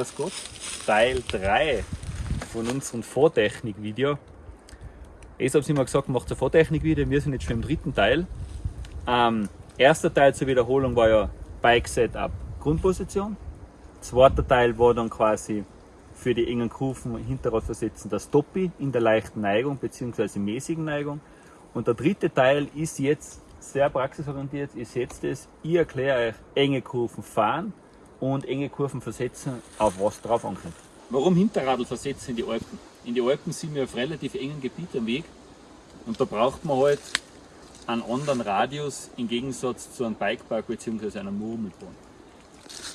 Grüß Gott, Teil 3 von unserem Vortechnik-Video. Ich habe es immer gesagt, macht ein Vortechnik-Video, wir sind jetzt schon im dritten Teil. Ähm, erster Teil zur Wiederholung war ja Bike Setup Grundposition. Zweiter Teil war dann quasi für die engen Kufen Hinterrad versetzen das Toppi in der leichten Neigung bzw. mäßigen Neigung. Und der dritte Teil ist jetzt sehr praxisorientiert. Ihr seht es, ich erkläre euch enge Kurven fahren und enge Kurven versetzen, auf was drauf ankommt. Warum Hinterradl versetzen in die Alpen? In die Alpen sind wir auf relativ engen Gebiet am Weg und da braucht man halt einen anderen Radius im Gegensatz zu einem Bikepark bzw. einer Murmelbahn.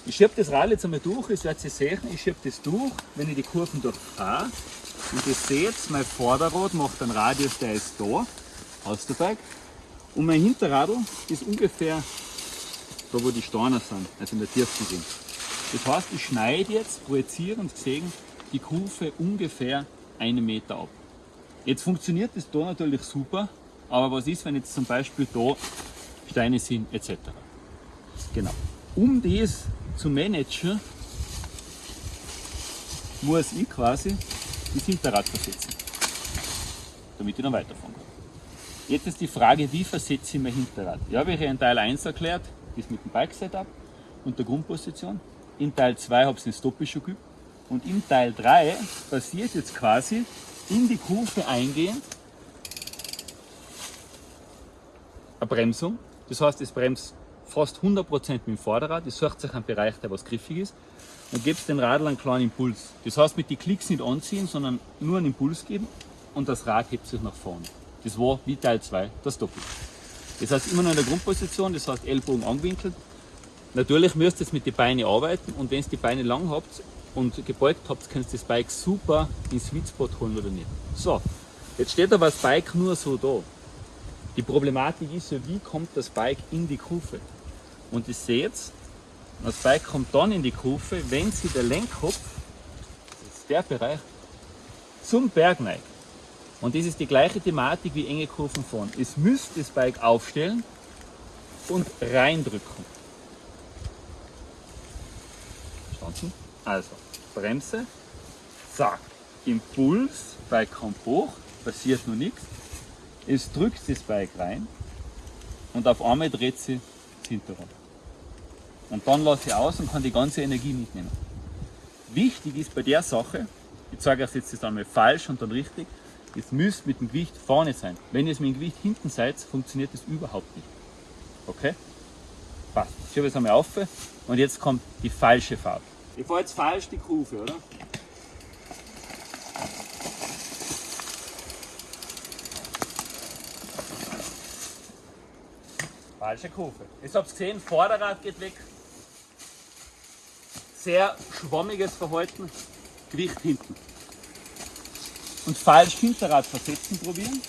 Ich schiebe das Rad jetzt einmal durch, ihr werdet sehen, ich schiebe das durch, wenn ich die Kurven durchfahre. Und ihr seht, mein Vorderrad macht einen Radius, der ist da, aus der Bike. Und mein Hinterradl ist ungefähr da wo die Steine sind, also in der Tiefe sind. Das heißt, ich schneide jetzt, projiziere und sehen die Kufe ungefähr einen Meter ab. Jetzt funktioniert das da natürlich super, aber was ist, wenn jetzt zum Beispiel da Steine sind etc. Genau. Um das zu managen, muss ich quasi das Hinterrad versetzen, damit ich dann weiterfahren kann. Jetzt ist die Frage, wie versetze ich mein Hinterrad? Ja, habe ich in Teil 1 erklärt, das mit dem Bike-Setup und der Grundposition. In Teil 2 habe ich das Stoppie schon geübt. Und in Teil 3 passiert jetzt quasi in die Kurve eingehend eine Bremsung. Das heißt, es bremst fast 100% mit dem Vorderrad. Es sucht sich einen Bereich, der was griffig ist. Und gibt den Radl einen kleinen Impuls. Das heißt, mit den Klicks nicht anziehen, sondern nur einen Impuls geben und das Rad hebt sich nach vorne. Das war wie Teil 2 das Doppel. Das heißt immer noch in der Grundposition, das heißt Ellbogen angewinkelt. Natürlich müsst ihr jetzt mit den Beinen arbeiten und wenn ihr die Beine lang habt und gebeugt habt, könnt ihr das Bike super in Sweet Spot holen oder nicht. So, jetzt steht aber das Bike nur so da. Die Problematik ist ja, wie kommt das Bike in die Kufe? Und ihr seht, das Bike kommt dann in die Kufe, wenn sie der Lenkkopf, das ist der Bereich, zum Berg neigt. Und das ist die gleiche Thematik wie enge Kurven fahren. Es müsst das Bike aufstellen und reindrücken. Verstanden? Also, Bremse, zack, Impuls, Bike kommt hoch, passiert nur nichts. Es drückt das Bike rein und auf einmal dreht sie das Hinterrad. Und dann lasse ich aus und kann die ganze Energie mitnehmen. Wichtig ist bei der Sache, ich zeige euch jetzt das einmal falsch und dann richtig, es müsst mit dem Gewicht vorne sein. Wenn ihr es mit dem Gewicht hinten seid, funktioniert das überhaupt nicht. Okay? Passt. Ich schiebe es einmal auf und jetzt kommt die falsche Farbe. Ich fahre jetzt falsch die Kurve, oder? Falsche Kurve. Jetzt habt ihr gesehen, Vorderrad geht weg. Sehr schwammiges Verhalten. Gewicht hinten und falsch Hinterrad versetzen probieren.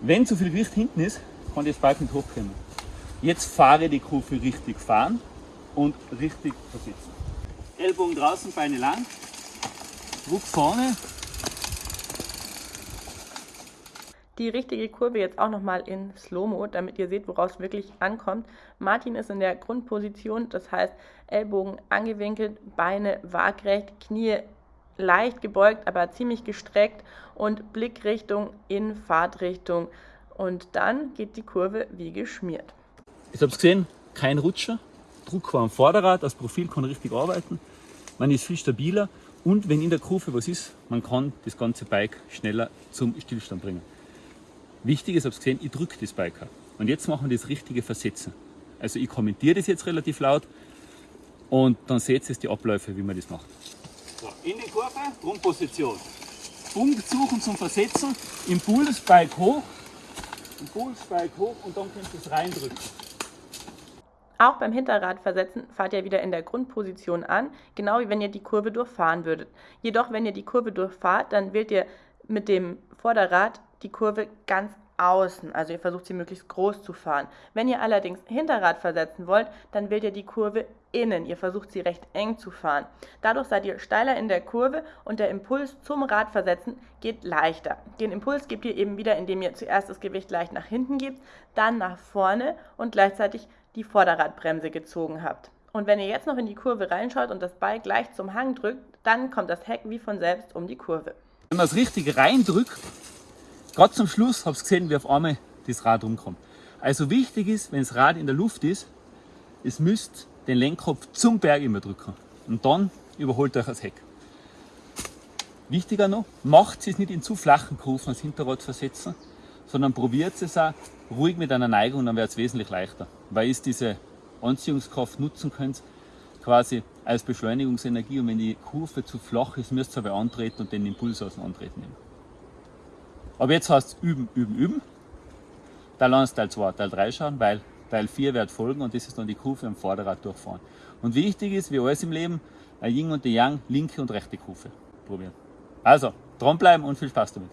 Wenn zu viel Gewicht hinten ist, kann das Bike nicht hochkommen. Jetzt fahre die Kurve richtig fahren und richtig versetzen. Ellbogen draußen, Beine lang, Druck vorne. Die richtige Kurve jetzt auch nochmal in Slow-Mo, damit ihr seht, woraus wirklich ankommt. Martin ist in der Grundposition, das heißt Ellbogen angewinkelt, Beine waagrecht, Knie leicht gebeugt, aber ziemlich gestreckt und Blickrichtung in Fahrtrichtung. Und dann geht die Kurve wie geschmiert. Ich habe es gesehen, kein Rutscher, Druck war am Vorderrad, das Profil kann richtig arbeiten, man ist viel stabiler und wenn in der Kurve was ist, man kann das ganze Bike schneller zum Stillstand bringen. Wichtig ist, es gesehen, ich drücke das Bike. Und jetzt machen wir das richtige Versetzen. Also ich kommentiere das jetzt relativ laut, und dann seht ihr die Abläufe, wie man das macht. So, in die Kurve, Grundposition. Punkt suchen zum Versetzen, Impuls, Bike hoch, Impuls, Bike hoch und dann könnt ihr es reindrücken. Auch beim Hinterradversetzen fahrt ihr wieder in der Grundposition an, genau wie wenn ihr die Kurve durchfahren würdet. Jedoch, wenn ihr die Kurve durchfahrt, dann wählt ihr mit dem Vorderrad die Kurve ganz außen, also ihr versucht sie möglichst groß zu fahren. Wenn ihr allerdings Hinterrad versetzen wollt, dann wählt ihr die Kurve innen, ihr versucht sie recht eng zu fahren. Dadurch seid ihr steiler in der Kurve und der Impuls zum Radversetzen geht leichter. Den Impuls gebt ihr eben wieder, indem ihr zuerst das Gewicht leicht nach hinten gebt, dann nach vorne und gleichzeitig die Vorderradbremse gezogen habt. Und wenn ihr jetzt noch in die Kurve reinschaut und das Bein gleich zum Hang drückt, dann kommt das Heck wie von selbst um die Kurve. Wenn man es richtig reindrückt, gerade zum Schluss habt ihr gesehen, wie auf einmal das Rad rumkommt. Also wichtig ist, wenn das Rad in der Luft ist, es müsst den Lenkkopf zum Berg immer drücken. Und dann überholt euch das Heck. Wichtiger noch, macht es nicht in zu flachen Kurven als Hinterrad versetzen, sondern probiert es auch ruhig mit einer Neigung, dann wird es wesentlich leichter. Weil ihr diese Anziehungskraft nutzen könnt, quasi als Beschleunigungsenergie. Und wenn die Kurve zu flach ist, müsst ihr aber antreten und den Impuls aus dem Antreten nehmen. Aber jetzt heißt es üben, üben, üben. Teil 1, Teil 2, Teil 3 schauen, weil Teil 4 wird folgen und das ist dann die Kurve am Vorderrad durchfahren. Und wichtig ist, wie alles im Leben, ein Yin und ein Yang, linke und rechte Kurve probieren. Also, dranbleiben und viel Spaß damit.